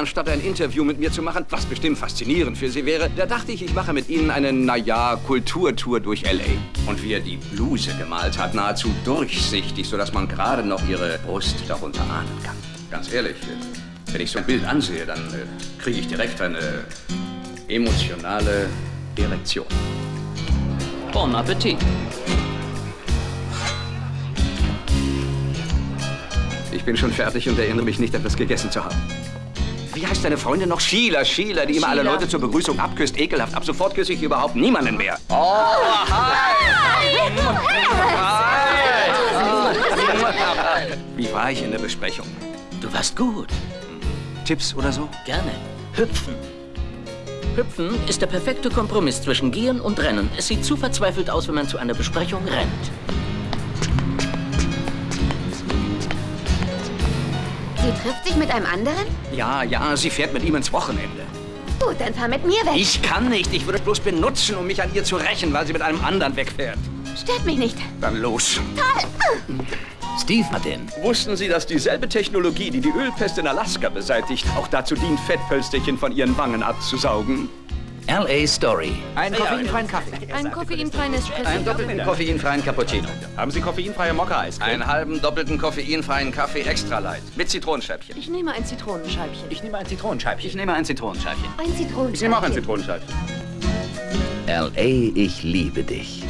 anstatt ein Interview mit mir zu machen, was bestimmt faszinierend für Sie wäre, da dachte ich, ich mache mit Ihnen eine, naja, Kulturtour durch L.A. Und wie er die Bluse gemalt hat, nahezu durchsichtig, sodass man gerade noch Ihre Brust darunter ahnen kann. Ganz ehrlich, wenn ich so ein Bild ansehe, dann äh, kriege ich direkt eine emotionale Erektion. Bon Appetit. Ich bin schon fertig und erinnere mich nicht, etwas gegessen zu haben. Wie heißt deine Freundin noch? Sheila, Sheila, die immer alle. Leute zur Begrüßung abküsst. Ekelhaft. Ab sofort küsse ich überhaupt niemanden mehr. Oh, hi! Wie war ich in der Besprechung? Du warst gut. Tipps oder so? Gerne. Hüpfen. Hüpfen ist der perfekte Kompromiss zwischen Gehen und Rennen. Es sieht zu verzweifelt aus, wenn man zu einer Besprechung rennt. Sie trifft sich mit einem anderen? Ja, ja, sie fährt mit ihm ins Wochenende. Gut, dann fahr mit mir weg. Ich kann nicht. Ich würde es bloß benutzen, um mich an ihr zu rächen, weil sie mit einem anderen wegfährt. Stört mich nicht. Dann los. Steve Martin. Wussten Sie, dass dieselbe Technologie, die die Ölpest in Alaska beseitigt, auch dazu dient, Fettpölsterchen von Ihren Wangen abzusaugen? L.A. Story. Einen koffeinfreien Kaffee. Ein koffeinfreien Espresso. Einen doppelten koffeinfreien Cappuccino. Haben Sie koffeinfreie Mokka-Eis? Einen halben doppelten koffeinfreien Kaffee extra light. Mit Zitronenscheibchen. Ich nehme ein Zitronenscheibchen. Ich nehme ein Zitronenscheibchen. Ich nehme ein Zitronenscheibchen. Ein Zitronenscheibchen. Ich nehme auch ein Zitronenscheibchen. L.A. Ich liebe dich.